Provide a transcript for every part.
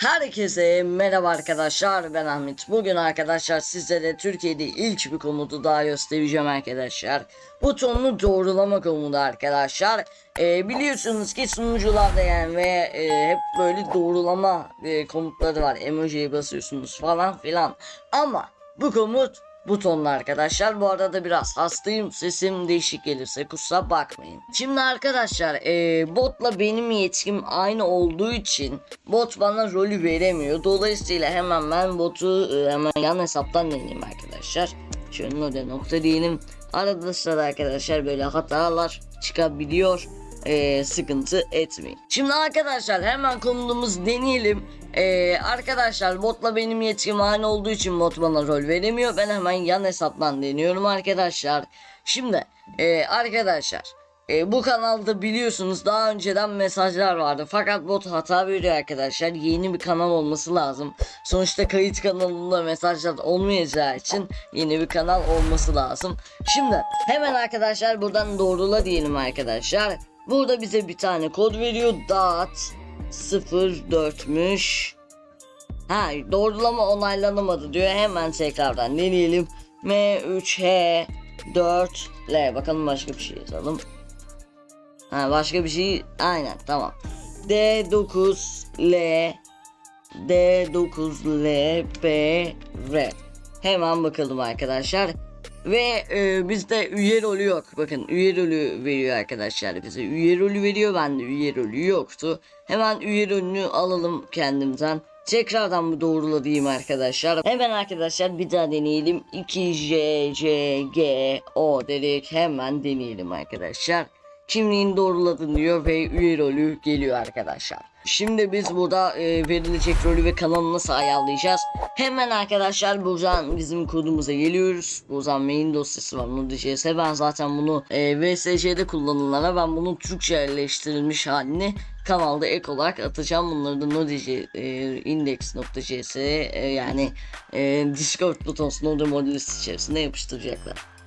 Herkese merhaba arkadaşlar ben Ahmet. Bugün arkadaşlar sizlere Türkiye'de ilk bir komutu daha göstereceğim arkadaşlar. Butonlu doğrulama komutu arkadaşlar. Ee, biliyorsunuz ki sunucularda yani ve e, hep böyle doğrulama e, komutları var. Emoji'ye basıyorsunuz falan filan. Ama bu komut butonlu arkadaşlar. Bu arada biraz hastayım. Sesim değişik gelirse kusura bakmayın. Şimdi arkadaşlar e, botla benim yetkim aynı olduğu için bot bana rolü veremiyor. Dolayısıyla hemen ben botu e, hemen yan hesaptan deneyeyim arkadaşlar. Şöyle nokta diyelim. Arada sırada arkadaşlar böyle hatalar çıkabiliyor. E, sıkıntı etmeyin. Şimdi arkadaşlar hemen konumuz deneyelim. Ee, arkadaşlar botla benim yetkim aynı olduğu için bot bana rol veremiyor. Ben hemen yan hesaptan deniyorum arkadaşlar. Şimdi e, arkadaşlar e, bu kanalda biliyorsunuz daha önceden mesajlar vardı. Fakat bot hata veriyor arkadaşlar. Yeni bir kanal olması lazım. Sonuçta kayıt kanalında mesajlar olmayacağı için yeni bir kanal olması lazım. Şimdi hemen arkadaşlar buradan doğrula diyelim arkadaşlar. Burada bize bir tane kod veriyor. Dot 04'müş. Ha doğrulama onaylanamadı diyor. Hemen tekrardan deneyelim. M3H 4L bakalım başka bir şey yazalım. Ha başka bir şey aynen tamam. D9L D9LPR Hemen bakalım arkadaşlar. Ve e, bizde üye rolü yok. Bakın üye rolü veriyor arkadaşlar bize. Üye rolü veriyor. Bende üye rolü yoktu. Hemen üye rolünü alalım kendimden. Tekrardan bu doğrula diyeyim arkadaşlar. Hemen arkadaşlar bir daha deneyelim. 2 J C G O dedik. Hemen deneyelim arkadaşlar. Kimliğini doğruladın diyor ve üye rolü geliyor arkadaşlar. Şimdi biz burada e, verilecek rolü ve kanalı nasıl ayarlayacağız? Hemen arkadaşlar buradan bizim kodumuza geliyoruz. Buradan main dosyası var Node.js. Ben zaten bunu e, VSC'de kullanılanlara ben bunun Türkçe yerleştirilmiş halini kanalda ek olarak atacağım. Bunları da Node.js e, index.js e, yani e, Discord butons Node modülüsü içerisinde yapıştıracaklar.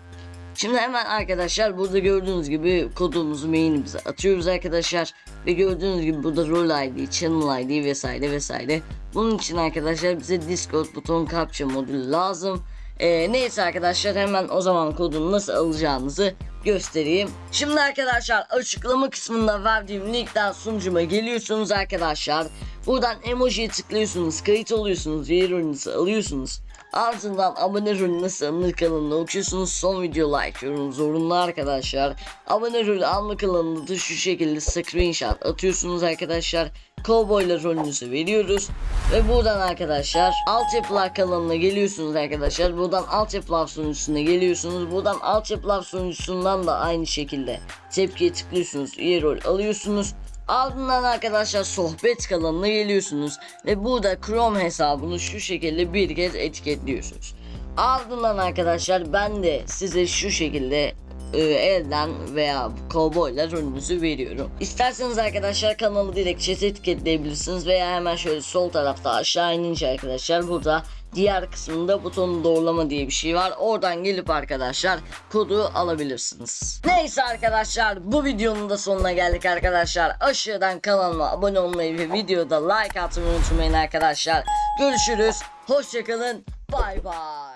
Şimdi hemen arkadaşlar burada gördüğünüz gibi kodumuzu main'imize atıyoruz arkadaşlar. Ve gördüğünüz gibi burada rol ID, channel ID vesaire vesaire. Bunun için arkadaşlar bize Discord buton capture modülü lazım. Ee, neyse arkadaşlar hemen o zaman kodunu nasıl alacağınızı göstereyim. Şimdi arkadaşlar açıklama kısmında verdiğim linkten sunucuma geliyorsunuz arkadaşlar. Buradan emojiye tıklıyorsunuz, kayıt oluyorsunuz, yer alıyorsunuz. Ardından abone rolü nasıl alınır kanalına okuyorsunuz. Son video like yorum zorunlu arkadaşlar. Abone rolü alma kanalında da şu şekilde screenshot atıyorsunuz arkadaşlar. Cowboyla rolünüzü veriyoruz. Ve buradan arkadaşlar altyapılar kanalına geliyorsunuz arkadaşlar. Buradan altyapılar sunucusuna geliyorsunuz. Buradan altyapılar sunucusundan da aynı şekilde tepkiye tıklıyorsunuz. Üye rol alıyorsunuz. Ardından arkadaşlar sohbet kanalına geliyorsunuz ve burada Chrome hesabını şu şekilde bir kez etiketliyorsunuz. Ardından arkadaşlar ben de size şu şekilde e, elden veya cowboyla rolünüzü veriyorum. İsterseniz arkadaşlar kanalı chat etiketleyebilirsiniz veya hemen şöyle sol tarafta aşağı inince arkadaşlar burada diğer kısmında butonu doğrulama diye bir şey var. Oradan gelip arkadaşlar kodu alabilirsiniz. Neyse arkadaşlar bu videonun da sonuna geldik arkadaşlar. Aşağıdan kanalıma abone olmayı ve videoda like atmayı unutmayın arkadaşlar. Görüşürüz. Hoşçakalın. Bay bay.